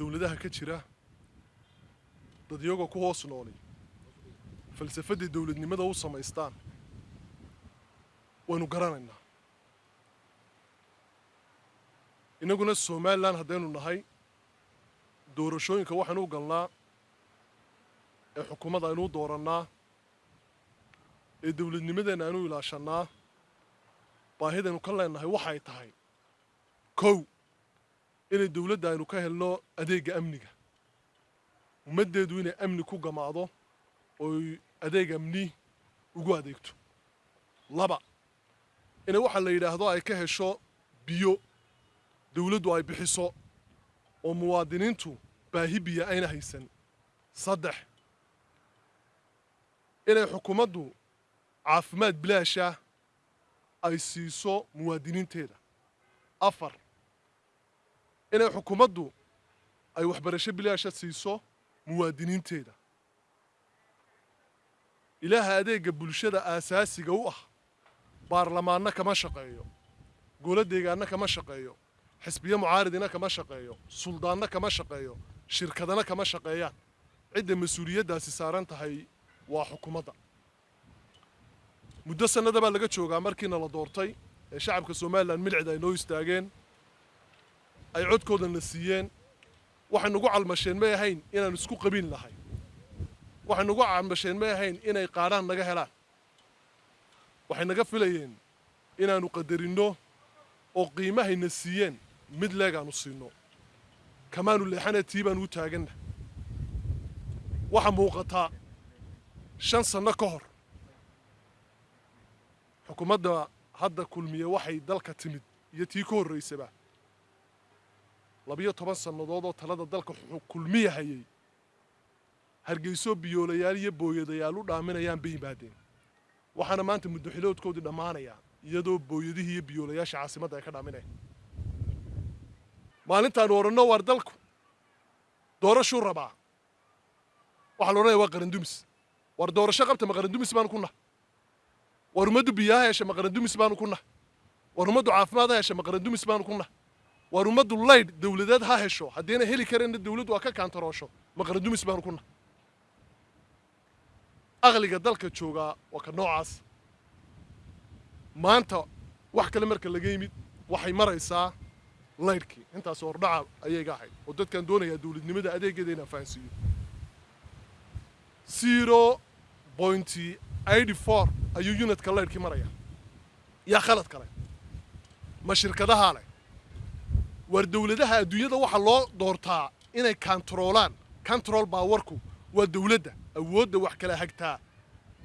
dowladaha ka jira dad iyagoo ku hoos nooli falsafaddii dowladnimada u samaystaan waynu garanaynaa. Innaguna somalilan haddaynu nahay doorashooyinka waxaynu u galnaa ee xukuumadda aynu u doorannaa ee dowladnimadeenna aynu ilaashannaa baahidaynu ka leennahay waxay tahay. Kow inay dowladda aynu ka helno adeegga amniga. Ummaddeedu inay amni ku gamaado ooy adeeg amni ugu adeegto. Laba inay waxaa la yidhaahdo ay ka hesho biyo dowladdu ay bixiso oo muwaadiniintu baahi biyo ayna haysan. Saddex inay xukuumaddu caafimaad bilaasha ay siiso muwaadiniinteeda. Afar inay xukuumaddu ay waxbarasho bilaasha siiso muwaadiniinteeda. Ilaaha adeegga bulshada aasaasiga u ah baarlamaanna kama shaqeeyo golo deegaanna kama shaqeeyo xisbiyo mucaaridina kama shaqeeyo suldaanna kama shaqeeyo shirkadana kama shaqeeyaan. Cidda mas'uuliyaddaasi saaran tahay waa xukuumadda. Muddo sannada baa laga joogaa markiina la doortay ee shacabka somalilan milcida ay noo istaageen ay codkoodana siiyeen. Waxay nagu calmasheen may ahayn inaan isku qabiin lahay waxay nagu calmasheen may ahayn inay qaadhaan naga helaan. Waxay naga filayeen inaannu qadarinno oo qiimahayna siiyeen mid leegaannu siinno kamaanu leexana tii baanu u taaganna. Waxa muuqataa shan sanno ka hor. Xukuumadda hadda kulmiye waxay dalka timid iyo tii ka horraysaba labiyo toban sannadood oo talada dalka kulmiya hayay hargeyso biyoolayaal iyo booyadayaal u dhaaminayaan bay yimaadeen. Waxaana maanta muddoxiloodkoodii dhammaanayaa iyadoo booyadihii iyo biyoolayaasha caasimadda ay ka dhaaminayaan. Maalintaanu odhanno waar dalku doorashuu rabaa. Waxaa la odhanaya waa qarandumis. Waar doorasho qabta ma qarandumis baanu ku nahay. Waar ummaddu biyaha hesha ma qarandumis baanu ku nahay. Waar ummaddu caafimaad ha hesha ma qarandumis baanu ku nahay waar ummaddu laydh dowladeed ha hesho haddiina heli kareenna dowladdu waa ka kaantaroosho. Ma qarandumis baanu ku nahay. Aqliga dalka joogaa waa ka noocaas. Maanta wax kale marka laga yimid waxay maraysaa laydhkii intaas hordhaca ayay ga ahayd. Oo dadkaan doonayaa dowladnimada adeegeeda inaan fahansiiyo zero pointy eighty four ayuu unitka laydhkii maraya. Yaa khalad kale. Ma shirkadahaa leh waar dowladaha adduunyada waxaa loo doortaa inay kantaroolaan control baawarku waa dowladda awoodda wax kala hagtaa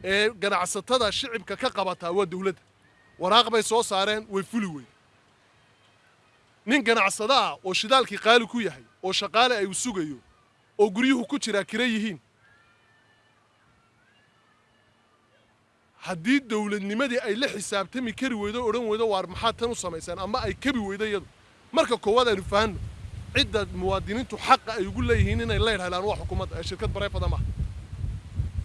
ee ganacsatada shicibka ka qabataa waa dowladda waraaq bay soo saareen way fuli weyn. Nin ganacsada ah oo shidaalkii qaali ku yahay oo shaqaale ay u sugayo oo guryuhu ku jiraa kira yihiin. Haddii dowladnimadii ay la xisaabtami kari weydo odhan weydo waar maxaad tan u samaysaan? Ama ay kabi weydo iyadu marka koowaad aynu fahanno cidda muwaadiniintu xaqa ay ugu leeyihiin inay leydh helaan waa xukuumadda ee shirkad bareefada maaha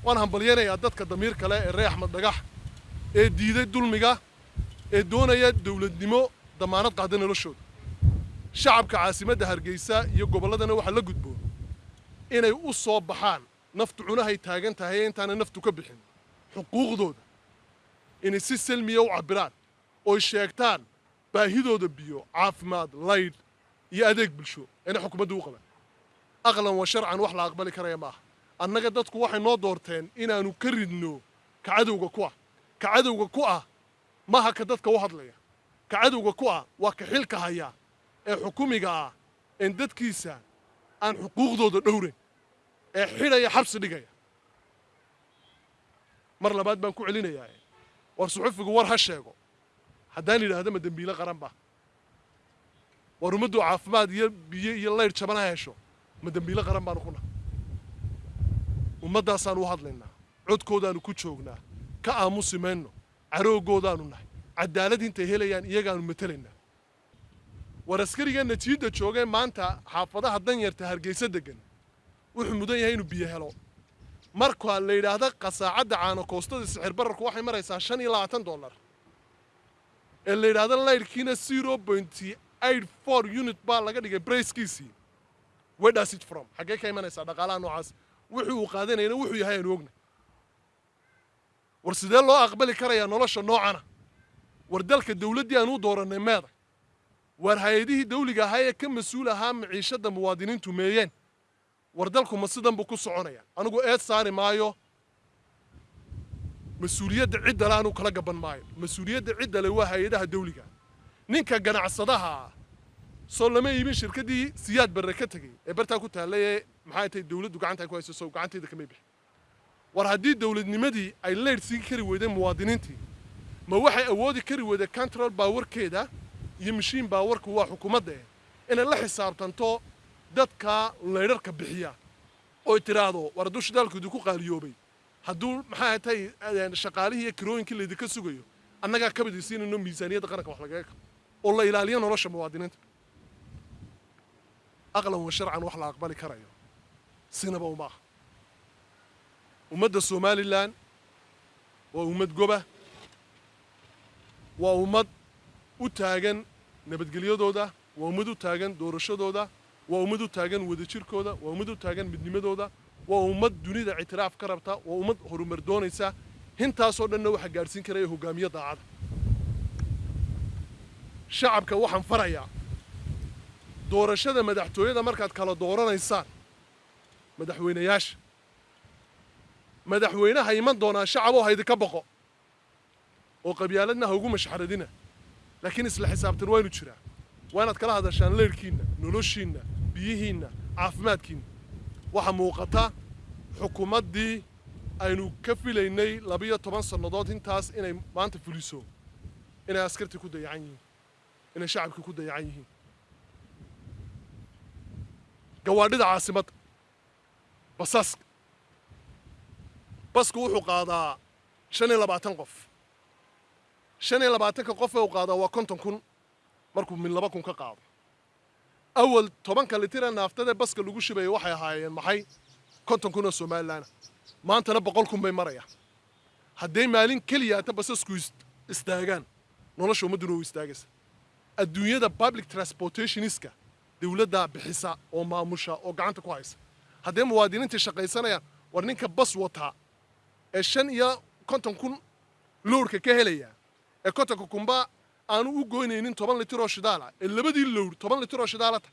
waan hambalyanayaa dadka damiir kale ee ree axmed dhagax ee diiday dulmiga ee doonaya dowladnimo damaanad qaada noloshooda. Shacabka caasimadda hargeysa iyo gobolladana waxaa la gudboon inay u soo baxaan. Naftu cunahay taagan tahay ee intaana naftu ka bixin. Xuquuqdooda inay si salmiya u cabbiraan oy sheegtaan baahidooda biyo caafimaad laydh iyo adeeg bulsho inay xukuumaddu u qabaan aqlan wa sharcan wax la aqbali karaya ma aha annaga dadku waxay noo doorteen inaannu ka ridno ka cadowga ku ah ka cadowga ku ah maaha ka dadka u hadlaya ka cadowga ku ah waa ka xilka haya ee xukumiga ah een dadkiisa aan xuquuqdooda dhowrayn ee xidhaya xabsi dhigaya mar labaad baan ku celinayaa war suxufigu war ha sheego haddaan yidhaahdo ma dembiile qaran ba. War ummaddu caafimaad iyo biyo iyo laydh jaban ha hesho ma dembiile qaran baanu ku nahay. Ummaddaasaan u hadlaynaa codkoodaanu ku joognaa ka aamusi mayno carooggoodaanu nahay cadaalad intay helayaan iyagaanu matelaynaa. War askariga natiijada joogee maanta xaafadaha danyarta hargeysa degan wuxuu mudan yahay inuu biyo helo. Marka la yidhaahda qasaacadda caanokoostada sixir bararku waxay maraysaa shan iyo labaatan dollar ee la yidhaahda laydhkiina zero pointy eight four unit baa laga dhigay brayskiisii does it from? Xaggee ka imanaysaa dhaqaalaha noocaas? Wuxuu uu qaadanayna wuxuu yahay aanu ogna war sidee loo aqbali karayaa nolosha noocana? War dalka dawladdii aan u doorannay meeda? War hay'adihii dawliga ahaa ee ka mas'uul ahaa maciishadda muwaadiniintu meeyeen? War dalku ma sidan buu ku soconaya? Anigu eed saari maayo mas'uuliyadda ciddale anuu kala gaban maayo. Mas'uuliyadda ciddale waa hay'adaha dawliga. Ninka ganacsadaha ah soo lama iibin shirkaddii siyaad barre ka tegey ee bartaa ku taallay ee maxay dawladdu gacanta ku hayso sow gacanteeda kamay bixin war haddii dawladnimadii ay leydh sii kari weydeen muwaadiniintii ma waxay awoodi kari weyday control baawarkeeda iyo mashiin baawarku waa xukuumadda eh inay la xisaabtanto dadka leydharka bixiya. Oy tiraahdo war hadduu shidaalkoodu ku qaaliyoobay hadduu maxaa tahay shaqaalihii iyo kirooyinkii laydinka sugayo annagaa kabadii siinayno miisaaniyadda qaranka wax lagaga kabo oo la ilaaliyo nolosha muwaadiniinta. Aqlan wa sharcan wax la aqbali karayo. Sinaba uma aha. Ummadda somalilan waa ummad goba. Waa ummad u taagan nabadgelyadooda waa ummad u taagan doorashadooda waa ummad u taagan wadajirkooda waa ummad u taagan midnimadooda waa ummad dunida ictiraaf ka rabta waa ummad horumar doonaysa hintaasoo dhanna waxaa gaadhsiin karaya hogaamiye daacada shacabka waxaan farayaa. Doorashada madaxtooyada markaad kala dooranaysaan madaxweynayaasha. Madaxweynaha iman doonaa shacaboo haydinka boqo oo qabyaaladna ha ugu mashxaradina. Laakiin isla xisaabtan waa inu jiraa. Waa inaad kala hadashaan leyrhkiinna noloshiinna biyihiinna caafimaadkiinna waxaa muuqata xukuumaddii aynu ka filaynay labiyo toban sannadood intaas inay maanta fuliso inay askartii ku dayacan yihiin inay shacabkii ku dayacan yihiin. Gawaadhida caasimadda basaska basku wuxuu qaadaa shan iyo labaatan qof. Shan iyo labaatanka qof ee uu qaadaa waa konton kun markuu min laba kun ka qaado awal tobanka litira naaftadee baska lagu shibaya waxay ahaayeen maxay? konton kun oo somalilaana maantana boqol kun bay marayaan. Hadday maalin keliya ata basasku istaagaan nolosha ummadduna u istaagaysa. Adduunyada public transportationiska dawladdaa bixisa oo maamusha oo gacanta ku haysa. Haddee muwaadiniintii shaqaysanayaan war ninka bas wataa ee shan iyo konton kun lowrka ka helaya ee kontonka kunba aanu u goynaynin toban litir oo shidaala ee labadii lowr toban litir oo shidaalata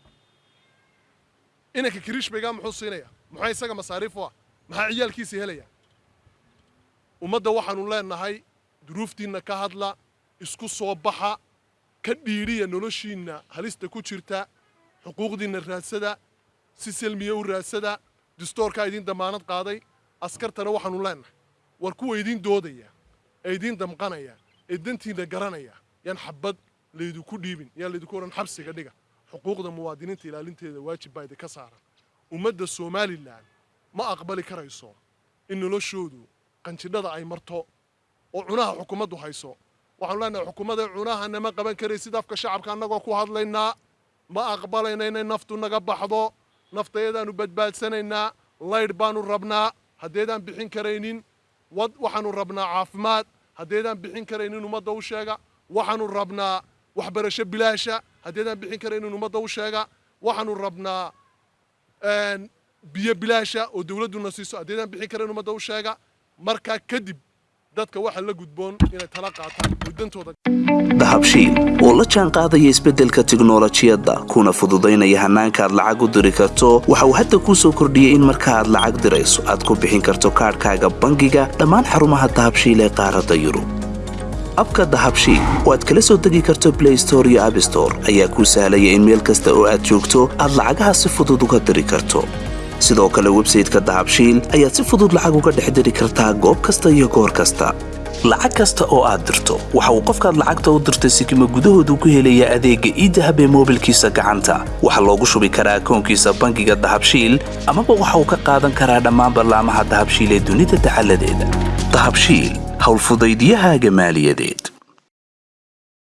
inanka kiriishbaygaa muxuu siinaya muxuu isaga masaariif u ah maxaa ciyaalkiisii helaya ummadda waxaanu leenahay duruuftiinna ka hadla isku soo baxa ka dhiidhiya noloshiinna halista ku jirta xuquuqdiinna raadsada si selmiya u raadsada distoorkaa idiin damaanad qaaday askartana waxaanu leenahay. War kuwa idiin doodaya ee idiin damqanaya ee dantiinna garanaya yaan xabad laydinku dhiibin yaan laydinku odhan xabsiga dhiga. Xuquuqda muwaadiniinta ilaalinteeda waajib baa idinka saaran ummadda somalilan ma aqbali karayso in noloshoodu qanjidhada ay marto oo cunaha xukuumaddu hayso. Waxaanu leenahay xukuumadda cunaha nama qaban karaysid afka shacabka annagoo ku hadlaynaa ma aqbalayna inay naftu naga baxdo naftayadaanu badbaadsanaynaa laydh baanu rabnaa. Haddeedaan bixin karaynin waxaanu rabnaa caafimaad. Haddeedaan bixin karaynin ummadda u sheega waxaanu rabnaa waxbarasho bilaasha. Haddeedaan bixin karaynin ummadda u sheega waxaanu rabnaa biyo bilaasha oo dawladduna siiso. Haddeedaan bixin karayn ummadda u sheega markaa kadib dadka waxa la gudboon inay tala qaataan dahabshiil oo la jaan isbeddelka tiknolojiyadda kuna fududaynaya hannaanka aad lacag u diri karto waxa uu hadda kuu soo kordhiyey in marka aad lacag dirayso aad ku bixin karto kaadhkaaga bangiga dhammaan xarumaha dahabshiil ee qaaradda yurub abka dahabshiil oo aad kala soo degi karto blay store iyo abstore ayaa kuu sahlaya in meel kasta oo aad joogto aad lacagaha si fudud uga diri karto. Sidoo kale websayteka dahabshiil ayaad si fudud lacag uga dhex diri kartaa goob kasta iyo goor kasta. Lacag kasta oo aad dirto waxa uu qofkaad lacagta u dirtay sikima gudahoodu ku helayaa adeegga iidahab ee moobilkiisa gacanta. Waxaa loogu shubi karaa akoonkiisa bangiga dahabshiil amaba waxa uu ka qaadan karaa dhammaan ballaamaha dahabshiil ee dunida dacaladeeda dahabshiil حول فضيديها جمال يديد.